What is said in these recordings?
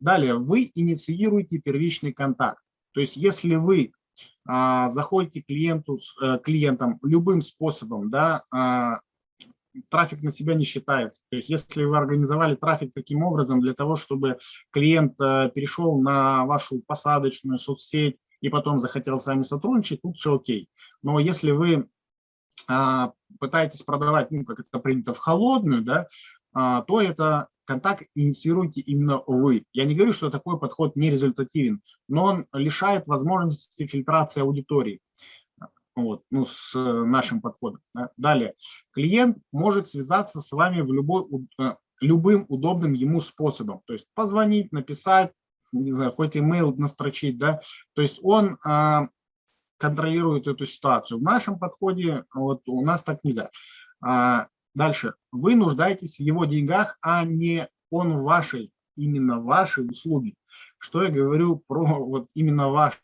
Далее, вы инициируете первичный контакт. То есть если вы а, заходите клиенту, а, клиентам любым способом, да, а, трафик на себя не считается. То есть если вы организовали трафик таким образом для того, чтобы клиент а, перешел на вашу посадочную соцсеть и потом захотел с вами сотрудничать, тут все окей. Но если вы а, пытаетесь продавать, ну, как это принято, в холодную, да, то это контакт инициируете именно вы. Я не говорю, что такой подход не результативен, но он лишает возможности фильтрации аудитории вот, ну, с нашим подходом. Далее, клиент может связаться с вами в любой, э, любым удобным ему способом, то есть позвонить, написать, не знаю, хоть имейл настрочить, да, то есть он а, контролирует эту ситуацию. В нашем подходе вот у нас так нельзя. А, Дальше. Вы нуждаетесь в его деньгах, а не он в вашей, именно вашей услуги. Что я говорю про вот именно ваши?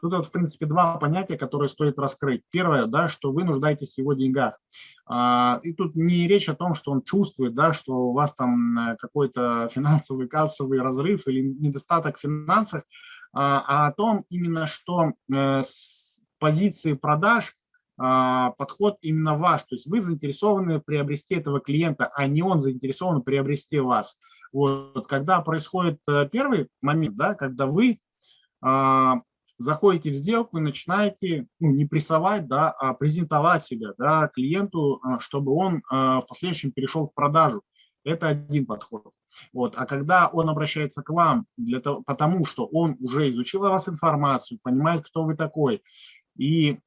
Тут вот, в принципе, два понятия, которые стоит раскрыть. Первое, да, что вы нуждаетесь в его деньгах. А, и тут не речь о том, что он чувствует, да, что у вас там э, какой-то финансовый кассовый разрыв или недостаток в финансах, а, а о том именно, что э, с позиции продаж подход именно ваш, то есть вы заинтересованы приобрести этого клиента, а не он заинтересован приобрести вас. Вот, когда происходит э, первый момент, да, когда вы а, заходите в сделку и начинаете ну, не прессовать, да, а презентовать себя да, клиенту, а, чтобы он а, в последующем перешел в продажу. Это один подход. Вот. А когда он обращается к вам, для того, потому что он уже изучил о вас информацию, понимает, кто вы такой, и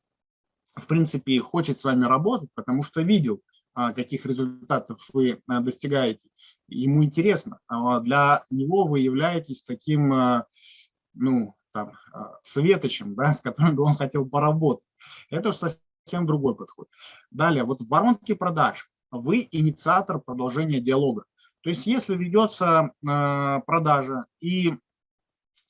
в принципе, хочет с вами работать, потому что видел, а, каких результатов вы а, достигаете. Ему интересно. А для него вы являетесь таким, ну, там, светочем, да, с которым он хотел поработать. Это совсем другой подход. Далее, вот в воронке продаж вы инициатор продолжения диалога. То есть если ведется продажа и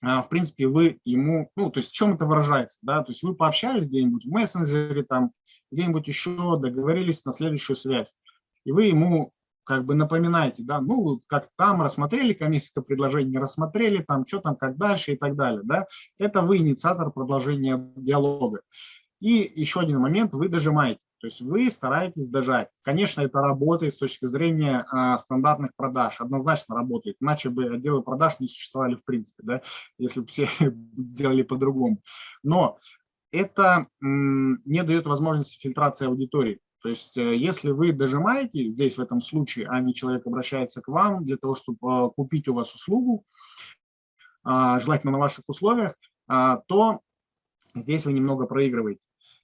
в принципе, вы ему, ну, то есть в чем это выражается, да, то есть вы пообщались где-нибудь в мессенджере, там, где-нибудь еще договорились на следующую связь, и вы ему как бы напоминаете, да, ну, как там рассмотрели коммерческое предложение, рассмотрели, там, что там, как дальше и так далее, да, это вы инициатор продолжения диалога. И еще один момент, вы дожимаете. То есть вы стараетесь дожать. Конечно, это работает с точки зрения а, стандартных продаж, однозначно работает, иначе бы отделы продаж не существовали в принципе, да, если бы все делали по-другому. Но это не дает возможности фильтрации аудитории. То есть э, если вы дожимаете здесь в этом случае, а не человек обращается к вам для того, чтобы а, купить у вас услугу, а, желательно на ваших условиях, а, то здесь вы немного проигрываете.